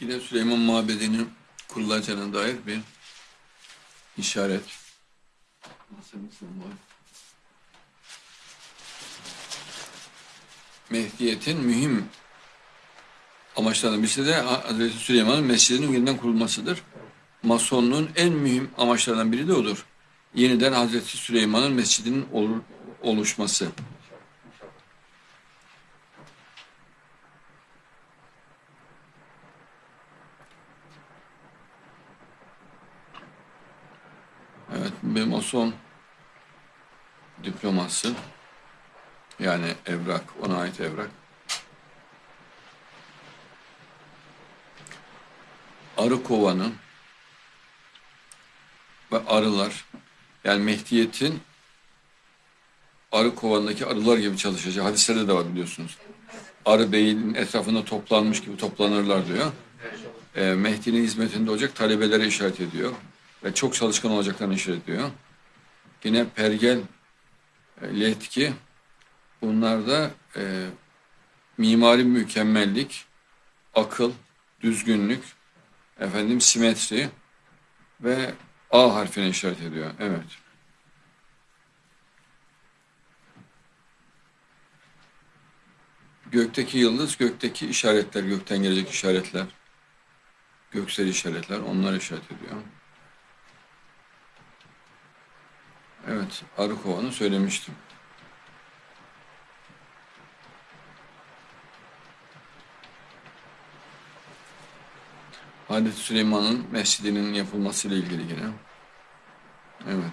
Yine Süleyman Mabedi'nin kurulacağına dair bir işaret. Mehdiyet'in mühim amaçlarından birisi de Hazreti Süleyman'ın mescidinin yeniden kurulmasıdır. Masonluğun en mühim amaçlarından biri de odur. Yeniden Hazreti Süleyman'ın mescidinin ol- oluşması. Evet, bir mason diploması yani evrak, ona ait evrak. Arı kovanı ve arılar yani Mehdiyet'in arı kovanındaki arılar gibi çalışacak. Hadislerde de var biliyorsunuz. Arı beyin etrafında toplanmış gibi toplanırlar diyor. Ee, Mehdi'nin hizmetinde olacak talebelere işaret ediyor. Ve çok çalışkan olacaklarını işaret ediyor. Yine pergel, e, letki bunlar da e, mimari mükemmellik, akıl, düzgünlük, efendim simetri ve A harfine işaret ediyor. Evet. Gökteki yıldız, gökteki işaretler, gökten gelecek işaretler, göksel işaretler, onlar işaret ediyor. Evet, arı kovanı söylemiştim. Hazreti Süleyman'ın mescidinin yapılmasıyla ilgili yine. Evet.